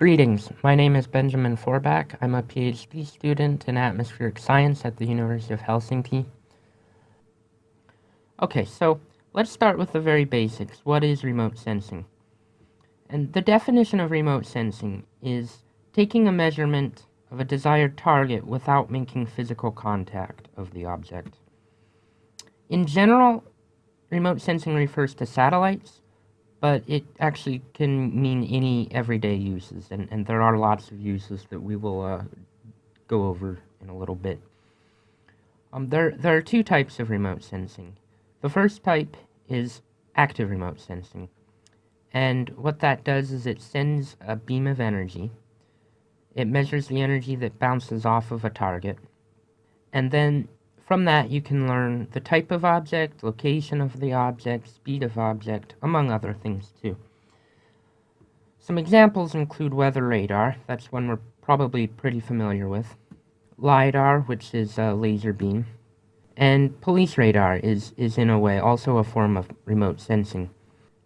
Greetings, my name is Benjamin Forbach. I'm a PhD student in atmospheric science at the University of Helsinki. Okay, so let's start with the very basics. What is remote sensing? And the definition of remote sensing is taking a measurement of a desired target without making physical contact of the object. In general, remote sensing refers to satellites, but it actually can mean any everyday uses, and, and there are lots of uses that we will uh, go over in a little bit. Um, there, there are two types of remote sensing. The first type is active remote sensing, and what that does is it sends a beam of energy. It measures the energy that bounces off of a target, and then from that, you can learn the type of object, location of the object, speed of object, among other things too. Some examples include weather radar, that's one we're probably pretty familiar with, LiDAR, which is a laser beam, and police radar is, is in a way also a form of remote sensing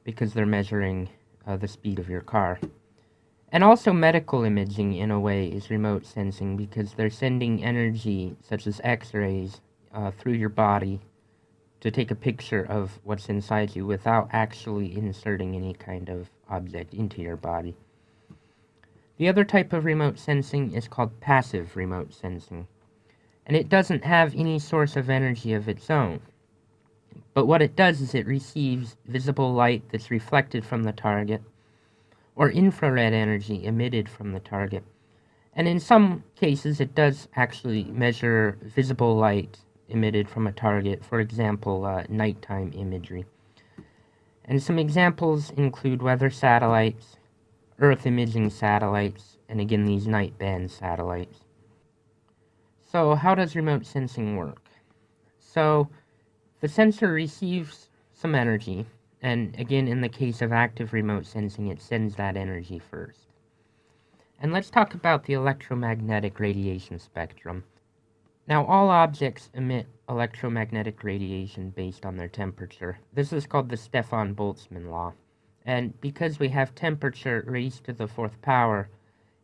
because they're measuring uh, the speed of your car. And also medical imaging in a way is remote sensing because they're sending energy such as x-rays uh, through your body to take a picture of what's inside you without actually inserting any kind of object into your body. The other type of remote sensing is called passive remote sensing, and it doesn't have any source of energy of its own. But what it does is it receives visible light that's reflected from the target, or infrared energy emitted from the target. And in some cases, it does actually measure visible light emitted from a target, for example, uh, nighttime imagery. And some examples include weather satellites, Earth imaging satellites, and again these night band satellites. So how does remote sensing work? So the sensor receives some energy, and again in the case of active remote sensing it sends that energy first. And let's talk about the electromagnetic radiation spectrum. Now, all objects emit electromagnetic radiation based on their temperature. This is called the Stefan-Boltzmann law. And because we have temperature raised to the fourth power,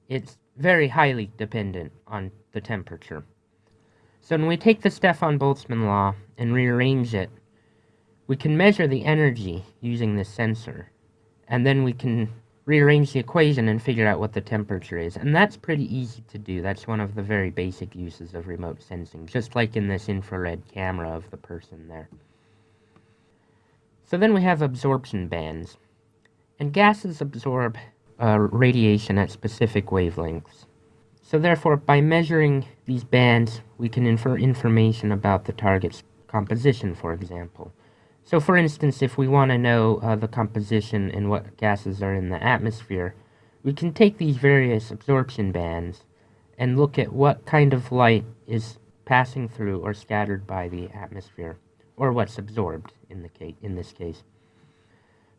it's very highly dependent on the temperature. So when we take the Stefan-Boltzmann law and rearrange it, we can measure the energy using this sensor. And then we can rearrange the equation and figure out what the temperature is. And that's pretty easy to do. That's one of the very basic uses of remote sensing, just like in this infrared camera of the person there. So then we have absorption bands. And gases absorb uh, radiation at specific wavelengths. So therefore, by measuring these bands, we can infer information about the target's composition, for example. So for instance, if we want to know uh, the composition and what gases are in the atmosphere, we can take these various absorption bands and look at what kind of light is passing through or scattered by the atmosphere, or what's absorbed in, the case, in this case.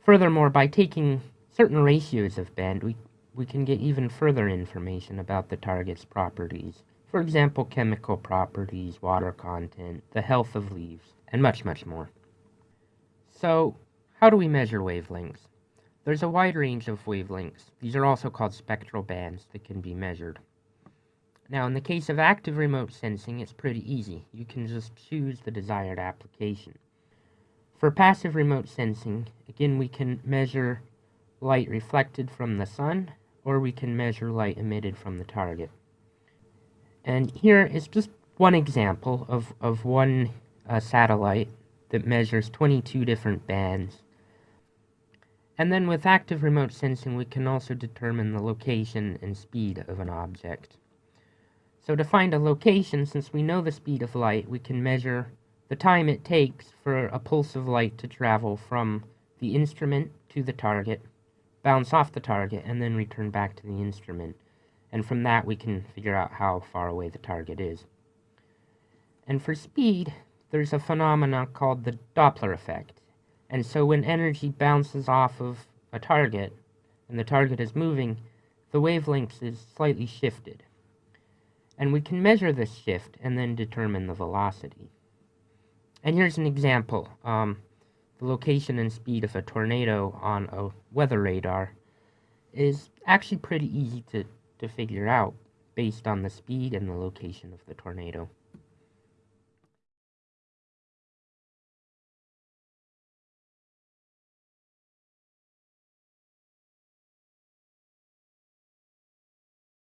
Furthermore, by taking certain ratios of band, we, we can get even further information about the target's properties. For example, chemical properties, water content, the health of leaves, and much, much more. So, how do we measure wavelengths? There's a wide range of wavelengths. These are also called spectral bands that can be measured. Now, in the case of active remote sensing, it's pretty easy. You can just choose the desired application. For passive remote sensing, again, we can measure light reflected from the sun, or we can measure light emitted from the target. And here is just one example of, of one uh, satellite that measures 22 different bands. And then with active remote sensing, we can also determine the location and speed of an object. So to find a location, since we know the speed of light, we can measure the time it takes for a pulse of light to travel from the instrument to the target, bounce off the target, and then return back to the instrument. And from that, we can figure out how far away the target is. And for speed, there's a phenomenon called the Doppler effect. And so when energy bounces off of a target, and the target is moving, the wavelength is slightly shifted. And we can measure this shift and then determine the velocity. And here's an example. Um, the location and speed of a tornado on a weather radar. is actually pretty easy to, to figure out based on the speed and the location of the tornado.